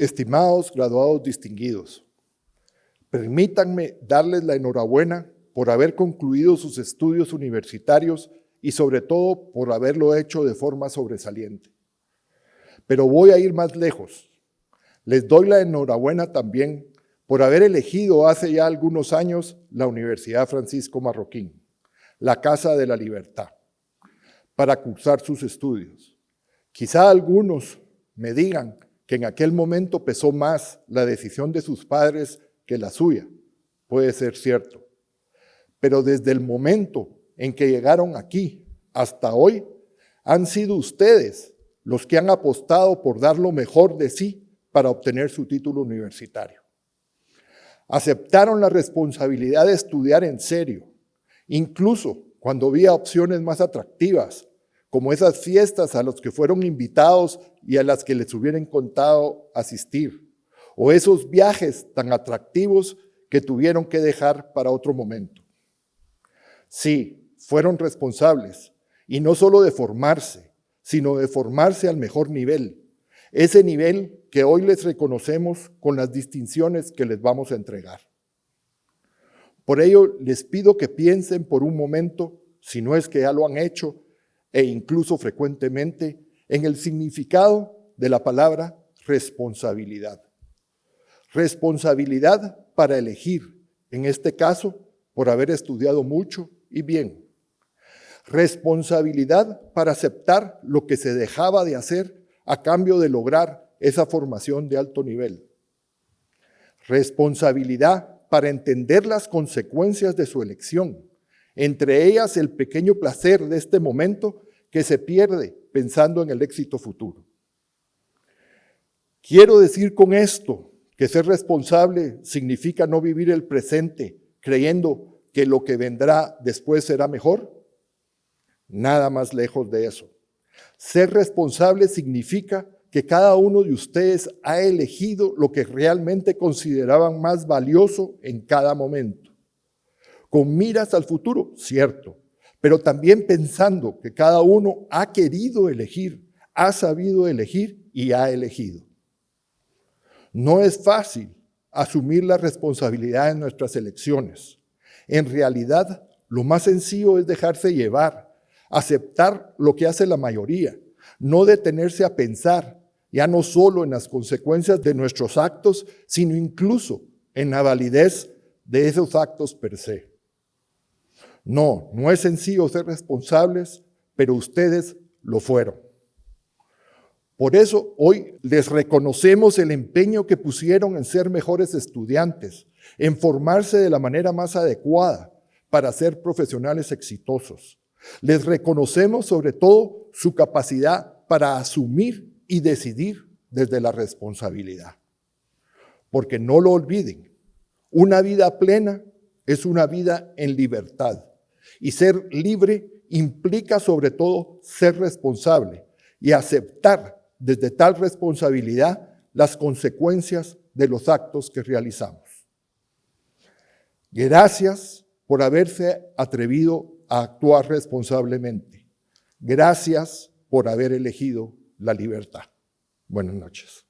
Estimados graduados distinguidos, permítanme darles la enhorabuena por haber concluido sus estudios universitarios y sobre todo por haberlo hecho de forma sobresaliente. Pero voy a ir más lejos. Les doy la enhorabuena también por haber elegido hace ya algunos años la Universidad Francisco Marroquín, la Casa de la Libertad, para cursar sus estudios. Quizá algunos me digan que en aquel momento pesó más la decisión de sus padres que la suya. Puede ser cierto. Pero desde el momento en que llegaron aquí hasta hoy, han sido ustedes los que han apostado por dar lo mejor de sí para obtener su título universitario. Aceptaron la responsabilidad de estudiar en serio, incluso cuando había opciones más atractivas como esas fiestas a las que fueron invitados y a las que les hubieran contado asistir, o esos viajes tan atractivos que tuvieron que dejar para otro momento. Sí, fueron responsables, y no solo de formarse, sino de formarse al mejor nivel, ese nivel que hoy les reconocemos con las distinciones que les vamos a entregar. Por ello, les pido que piensen por un momento, si no es que ya lo han hecho, e incluso frecuentemente en el significado de la palabra responsabilidad. Responsabilidad para elegir, en este caso, por haber estudiado mucho y bien. Responsabilidad para aceptar lo que se dejaba de hacer a cambio de lograr esa formación de alto nivel. Responsabilidad para entender las consecuencias de su elección entre ellas el pequeño placer de este momento que se pierde pensando en el éxito futuro. Quiero decir con esto que ser responsable significa no vivir el presente creyendo que lo que vendrá después será mejor. Nada más lejos de eso. Ser responsable significa que cada uno de ustedes ha elegido lo que realmente consideraban más valioso en cada momento con miras al futuro, cierto, pero también pensando que cada uno ha querido elegir, ha sabido elegir y ha elegido. No es fácil asumir la responsabilidad de nuestras elecciones. En realidad, lo más sencillo es dejarse llevar, aceptar lo que hace la mayoría, no detenerse a pensar, ya no solo en las consecuencias de nuestros actos, sino incluso en la validez de esos actos per se. No, no es sencillo ser responsables, pero ustedes lo fueron. Por eso hoy les reconocemos el empeño que pusieron en ser mejores estudiantes, en formarse de la manera más adecuada para ser profesionales exitosos. Les reconocemos sobre todo su capacidad para asumir y decidir desde la responsabilidad. Porque no lo olviden, una vida plena es una vida en libertad. Y ser libre implica sobre todo ser responsable y aceptar desde tal responsabilidad las consecuencias de los actos que realizamos. Gracias por haberse atrevido a actuar responsablemente. Gracias por haber elegido la libertad. Buenas noches.